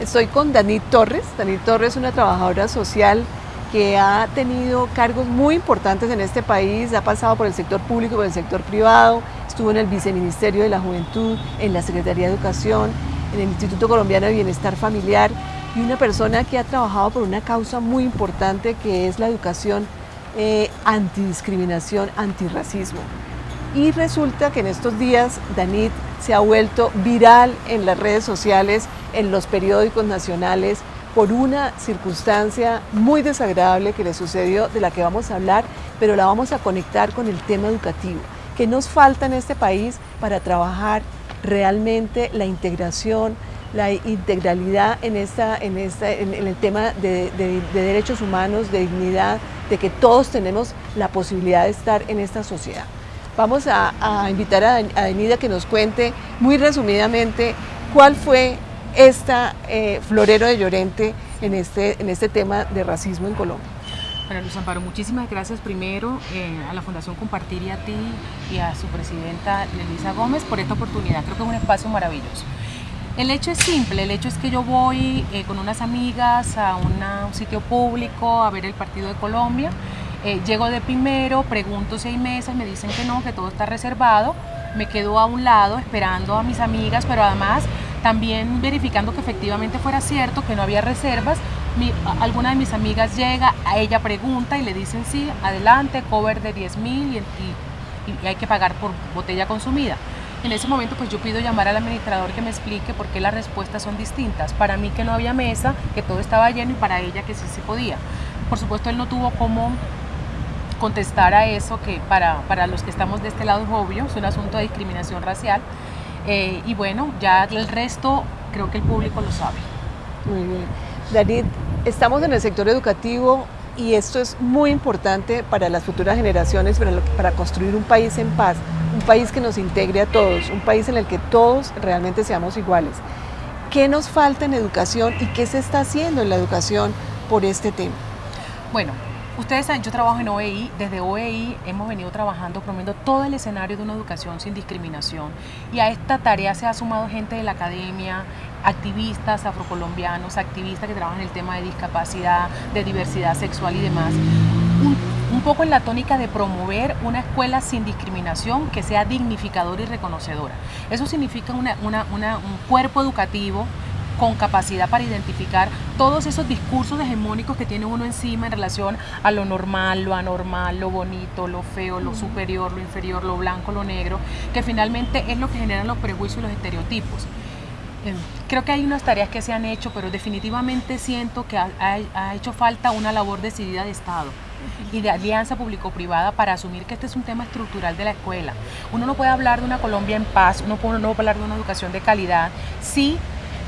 Estoy con Danit Torres. Danit Torres es una trabajadora social que ha tenido cargos muy importantes en este país, ha pasado por el sector público, por el sector privado, estuvo en el Viceministerio de la Juventud, en la Secretaría de Educación, en el Instituto Colombiano de Bienestar Familiar y una persona que ha trabajado por una causa muy importante que es la educación eh, antidiscriminación, antirracismo. Y resulta que en estos días Danit se ha vuelto viral en las redes sociales, en los periódicos nacionales, por una circunstancia muy desagradable que le sucedió, de la que vamos a hablar, pero la vamos a conectar con el tema educativo. ¿Qué nos falta en este país para trabajar realmente la integración, la integralidad en, esta, en, esta, en, el tema de, derechos humanos, de dignidad, de que todos tenemos la posibilidad de estar en esta sociedad? Vamos a, invitar a, a que nos cuente muy resumidamente cuál fue esta eh, Florero de Llorente en este, en este tema de racismo en Colombia. Bueno, Luz Amparo, muchísimas gracias primero eh, a la Fundación Compartir y a ti y a su presidenta Elisa Gómez por esta oportunidad. Creo que es un espacio maravilloso. El hecho es simple, el hecho es que yo voy eh, con unas amigas a un sitio público a ver el partido de Colombia, llego de primero, pregunto si hay mesas, me dicen que no, que todo está reservado, me quedo a un lado esperando a mis amigas, pero además también verificando que efectivamente fuera cierto, que no había reservas, alguna de mis amigas llega, a ella pregunta y le dicen sí, adelante, cover de 10 mil y, hay que pagar por botella consumida. En ese momento pues yo pido llamar al administrador que me explique por qué las respuestas son distintas. Para mí que no había mesa, que todo estaba lleno y para ella que sí se podía. Por supuesto él no tuvo cómo contestar a eso, que para, para los que estamos de este lado es obvio, es un asunto de discriminación racial. Eh, y bueno, ya el resto creo que el público lo sabe. Muy bien. David, estamos en el sector educativo y esto es muy importante para las futuras generaciones, para, para construir un país en paz, un país que nos integre a todos, un país en el que todos realmente seamos iguales. ¿Qué nos falta en educación y qué se está haciendo en la educación por este tema? Bueno, Ustedes saben, yo trabajo en OEI, desde OEI hemos venido trabajando promoviendo todo el escenario de una educación sin discriminación y a esta tarea se ha sumado gente de la academia, activistas afrocolombianos, activistas que trabajan en el tema de discapacidad, de diversidad sexual y demás. Un, poco en la tónica de promover una escuela sin discriminación que sea dignificadora y reconocedora. Eso significa un cuerpo educativo con capacidad para identificar todos esos discursos hegemónicos que tiene uno encima en relación a lo normal, lo anormal, lo bonito, lo feo, lo superior, lo inferior, lo blanco, lo negro, que finalmente es lo que generan los prejuicios y los estereotipos. Em, creo que hay unas tareas que se han hecho, pero definitivamente siento que ha, hecho falta una labor decidida de Estado y de alianza público-privada para asumir que este es un tema estructural de la escuela. Uno no puede hablar de una Colombia en paz, uno no puede hablar de una educación de calidad si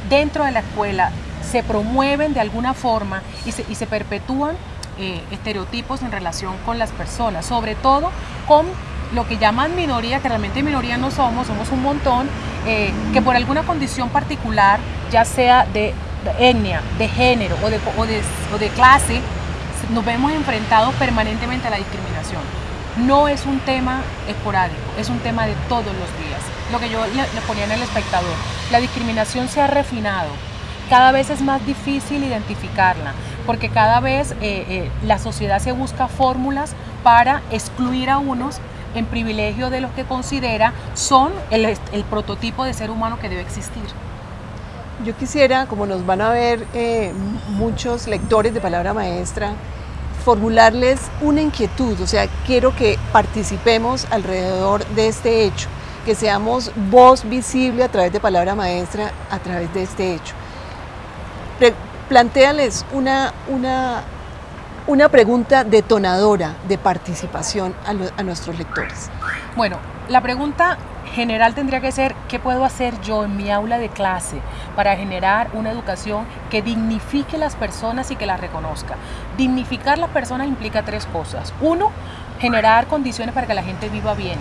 dentro de la escuela se promueven de alguna forma y se, perpetúan eh, estereotipos en relación con las personas, sobre todo con lo que llaman minoría, que realmente minoría no somos, somos un montón, eh, que por alguna condición particular, ya sea de, etnia, de género o de, o de clase, nos vemos enfrentados permanentemente a la discriminación. No es un tema esporádico, es un tema de todos los días. Lo que yo le ponía en el espectador, la discriminación se ha refinado, cada vez es más difícil identificarla, porque cada vez eh, eh, la sociedad se busca fórmulas para excluir a unos en privilegio de los que considera son el, prototipo de ser humano que debe existir. Yo quisiera, como nos van a ver eh, muchos lectores de palabra maestra, formularles una inquietud, o sea, quiero que participemos alrededor de este hecho que seamos voz visible a través de palabra maestra, a través de este hecho. plantéales una, una, una pregunta detonadora de participación a, a nuestros lectores. Bueno, la pregunta general tendría que ser qué puedo hacer yo en mi aula de clase para generar una educación que dignifique las personas y que las reconozca. Dignificar las personas implica tres cosas. Uno, generar condiciones para que la gente viva bien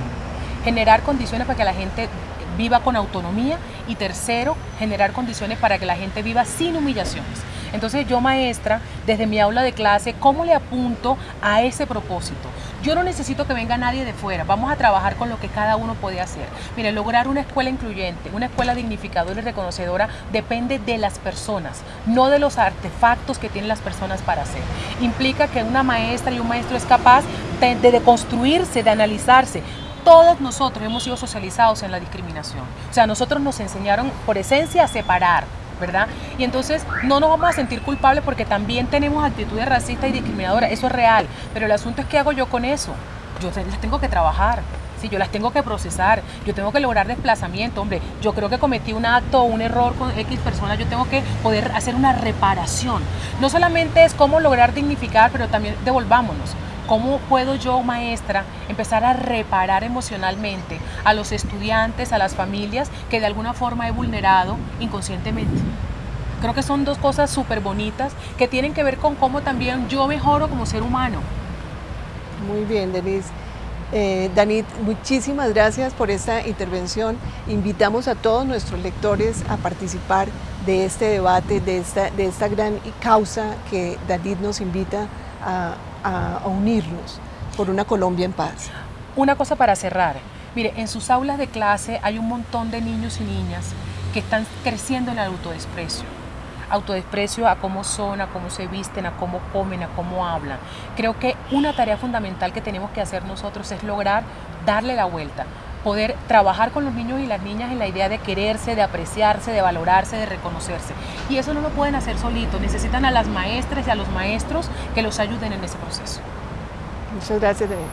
generar condiciones para que la gente viva con autonomía y tercero, generar condiciones para que la gente viva sin humillaciones. Entonces yo maestra, desde mi aula de clase, ¿cómo le apunto a ese propósito? Yo no necesito que venga nadie de fuera, vamos a trabajar con lo que cada uno puede hacer. Mire, lograr una escuela incluyente, una escuela dignificadora y reconocedora depende de las personas, no de los artefactos que tienen las personas para hacer. Implica que una maestra y un maestro es capaz de, de deconstruirse, de analizarse, todos nosotros hemos sido socializados en la discriminación. O sea, nosotros nos enseñaron por esencia a separar, ¿verdad? Y entonces no nos vamos a sentir culpables porque también tenemos actitudes racistas y discriminadoras, eso es real, pero el asunto es qué hago yo con eso. Yo las tengo que trabajar, sí, yo las tengo que procesar, yo tengo que lograr desplazamiento, hombre, yo creo que cometí un acto o un error con X personas, yo tengo que poder hacer una reparación. No solamente es cómo lograr dignificar, pero también devolvámonos. ¿Cómo puedo yo, maestra, empezar a reparar emocionalmente a los estudiantes, a las familias que de alguna forma he vulnerado inconscientemente? Creo que son dos cosas súper bonitas que tienen que ver con cómo también yo mejoro como ser humano. Muy bien, Denise. Eh, Danit, muchísimas gracias por esta intervención. Invitamos a todos nuestros lectores a participar de este debate, de esta, de esta gran causa que Danit nos invita a, unirnos por una Colombia en paz. Una cosa para cerrar. Mire, en sus aulas de clase hay un montón de niños y niñas que están creciendo en el autodesprecio. Autodesprecio a cómo son, a cómo se visten, a cómo comen, a cómo hablan. Creo que una tarea fundamental que tenemos que hacer nosotros es lograr darle la vuelta, poder trabajar con los niños y las niñas en la idea de quererse, de apreciarse, de valorarse, de reconocerse. Y eso no lo pueden hacer solitos, necesitan a las maestras y a los maestros que los ayuden en ese proceso. Muchas gracias, David.